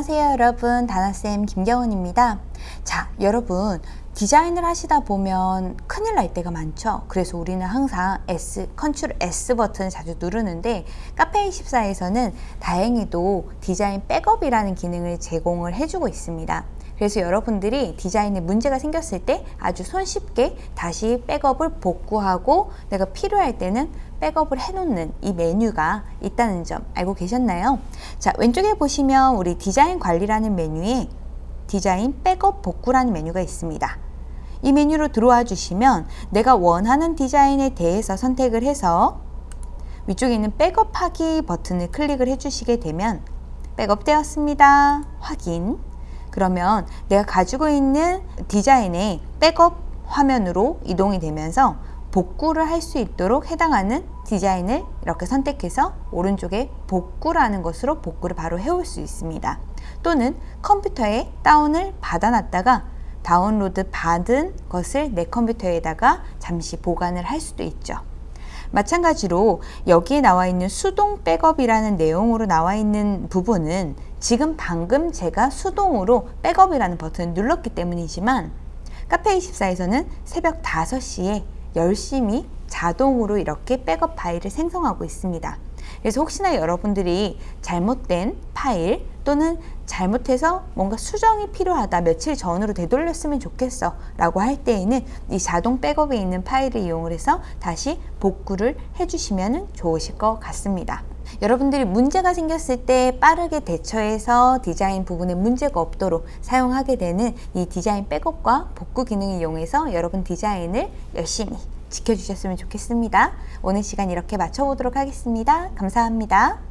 안녕하세요 여러분. 다나쌤 김경은입니다. 자 여러분 디자인을 하시다 보면 큰일 날 때가 많죠? 그래서 우리는 항상 S, control S 버튼을 자주 누르는데 카페24에서는 다행히도 디자인 백업이라는 기능을 제공을 해주고 있습니다. 그래서 여러분들이 디자인에 문제가 생겼을 때 아주 손쉽게 다시 백업을 복구하고 내가 필요할 때는 백업을 해놓는 이 메뉴가 있다는 점 알고 계셨나요? 자 왼쪽에 보시면 우리 디자인 관리라는 메뉴에 디자인 백업 복구라는 메뉴가 있습니다. 이 메뉴로 들어와 주시면 내가 원하는 디자인에 대해서 선택을 해서 위쪽에 있는 백업하기 버튼을 클릭을 해주시게 되면 백업되었습니다. 확인 그러면 내가 가지고 있는 디자인의 백업 화면으로 이동이 되면서 복구를 할 수 있도록 해당하는 디자인을 이렇게 선택해서 오른쪽에 복구라는 것으로 복구를 바로 해올 수 있습니다. 또는 컴퓨터에 다운을 받아놨다가 다운로드 받은 것을 내 컴퓨터에다가 잠시 보관을 할 수도 있죠. 마찬가지로 여기에 나와 있는 수동 백업이라는 내용으로 나와 있는 부분은 지금 방금 제가 수동으로 백업이라는 버튼을 눌렀기 때문이지만 카페24에서는 새벽 5시에 열심히 자동으로 이렇게 백업 파일을 생성하고 있습니다. 그래서 혹시나 여러분들이 잘못된 파일 또는 잘못해서 뭔가 수정이 필요하다 며칠 전으로 되돌렸으면 좋겠어 라고 할 때에는 이 자동 백업에 있는 파일을 이용을 해서 다시 복구를 해주시면 좋으실 것 같습니다. 여러분들이 문제가 생겼을 때 빠르게 대처해서 디자인 부분에 문제가 없도록 사용하게 되는 이 디자인 백업과 복구 기능을 이용해서 여러분 디자인을 열심히 지켜주셨으면 좋겠습니다. 오늘 시간 이렇게 마쳐보도록 하겠습니다. 감사합니다.